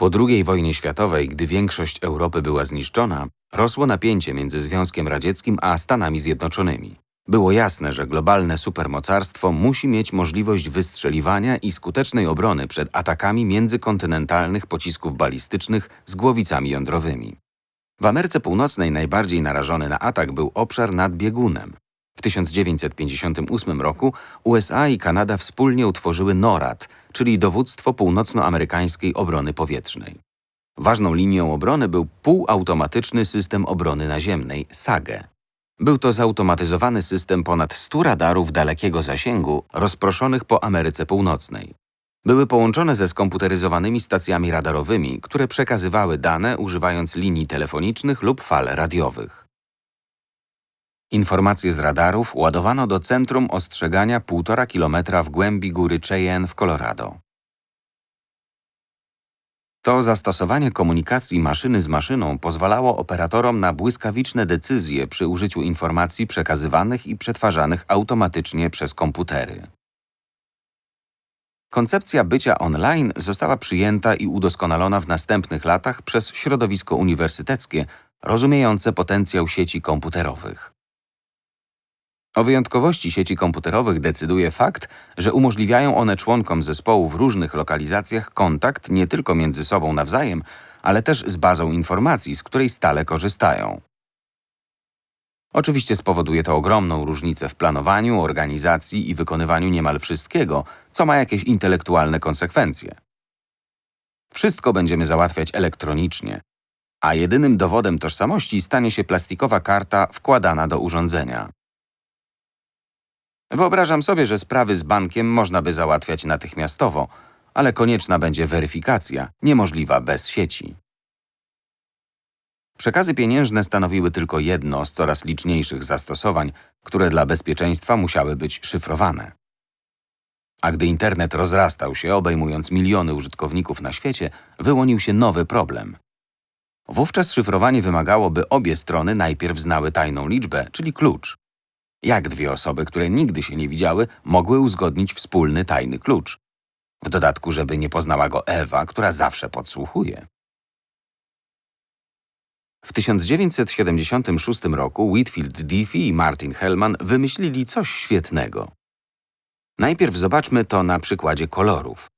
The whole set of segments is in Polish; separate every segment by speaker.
Speaker 1: Po II wojnie światowej, gdy większość Europy była zniszczona, rosło napięcie między Związkiem Radzieckim a Stanami Zjednoczonymi. Było jasne, że globalne supermocarstwo musi mieć możliwość wystrzeliwania i skutecznej obrony przed atakami międzykontynentalnych pocisków balistycznych z głowicami jądrowymi. W Ameryce Północnej najbardziej narażony na atak był obszar nad biegunem. W 1958 roku USA i Kanada wspólnie utworzyły NORAD, czyli Dowództwo Północnoamerykańskiej Obrony Powietrznej. Ważną linią obrony był półautomatyczny system obrony naziemnej SAGE. Był to zautomatyzowany system ponad 100 radarów dalekiego zasięgu rozproszonych po Ameryce Północnej. Były połączone ze skomputeryzowanymi stacjami radarowymi, które przekazywały dane używając linii telefonicznych lub fal radiowych. Informacje z radarów ładowano do centrum ostrzegania 1,5 km w głębi góry Cheyenne w Colorado. To zastosowanie komunikacji maszyny z maszyną pozwalało operatorom na błyskawiczne decyzje przy użyciu informacji przekazywanych i przetwarzanych automatycznie przez komputery. Koncepcja bycia online została przyjęta i udoskonalona w następnych latach przez środowisko uniwersyteckie, rozumiejące potencjał sieci komputerowych. O wyjątkowości sieci komputerowych decyduje fakt, że umożliwiają one członkom zespołu w różnych lokalizacjach kontakt nie tylko między sobą nawzajem, ale też z bazą informacji, z której stale korzystają. Oczywiście spowoduje to ogromną różnicę w planowaniu, organizacji i wykonywaniu niemal wszystkiego, co ma jakieś intelektualne konsekwencje. Wszystko będziemy załatwiać elektronicznie, a jedynym dowodem tożsamości stanie się plastikowa karta wkładana do urządzenia. Wyobrażam sobie, że sprawy z bankiem można by załatwiać natychmiastowo, ale konieczna będzie weryfikacja, niemożliwa bez sieci. Przekazy pieniężne stanowiły tylko jedno z coraz liczniejszych zastosowań, które dla bezpieczeństwa musiały być szyfrowane. A gdy internet rozrastał się, obejmując miliony użytkowników na świecie, wyłonił się nowy problem. Wówczas szyfrowanie wymagało, by obie strony najpierw znały tajną liczbę, czyli klucz. Jak dwie osoby, które nigdy się nie widziały, mogły uzgodnić wspólny tajny klucz? W dodatku, żeby nie poznała go Ewa, która zawsze podsłuchuje. W 1976 roku Whitfield Diffie i Martin Hellman wymyślili coś świetnego. Najpierw zobaczmy to na przykładzie kolorów.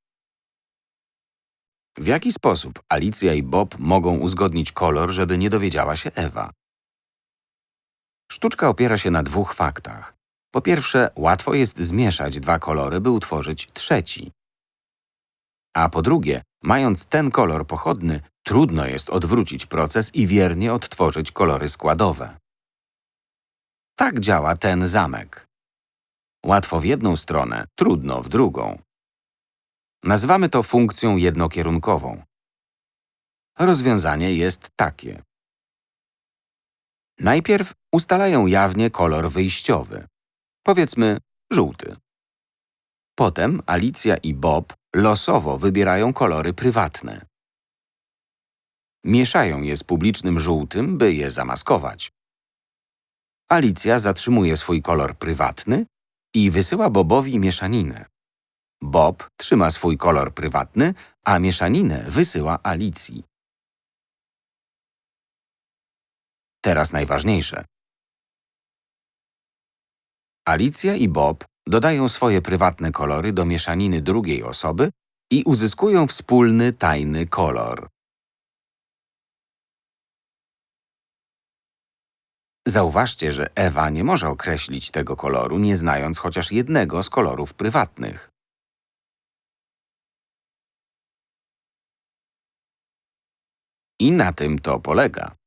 Speaker 1: W jaki sposób Alicja i Bob mogą uzgodnić kolor, żeby nie dowiedziała się Ewa? Sztuczka opiera się na dwóch faktach. Po pierwsze, łatwo jest zmieszać dwa kolory, by utworzyć trzeci. A po drugie, mając ten kolor pochodny, trudno jest odwrócić proces i wiernie odtworzyć kolory składowe. Tak działa ten zamek. Łatwo w jedną stronę, trudno w drugą. Nazywamy to funkcją jednokierunkową. Rozwiązanie jest takie. Najpierw ustalają jawnie kolor wyjściowy. Powiedzmy żółty. Potem Alicja i Bob losowo wybierają kolory prywatne. Mieszają je z publicznym żółtym, by je zamaskować. Alicja zatrzymuje swój kolor prywatny i wysyła Bobowi mieszaninę. Bob trzyma swój kolor prywatny, a mieszaninę wysyła Alicji. Teraz najważniejsze. Alicja i Bob dodają swoje prywatne kolory do mieszaniny drugiej osoby i uzyskują wspólny tajny kolor. Zauważcie, że Ewa nie może określić tego koloru, nie znając chociaż jednego z kolorów prywatnych. I na tym to polega.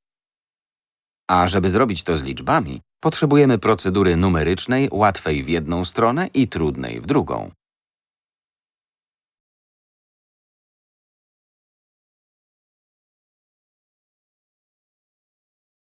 Speaker 1: A żeby zrobić to z liczbami, potrzebujemy procedury numerycznej łatwej w jedną stronę i trudnej w drugą.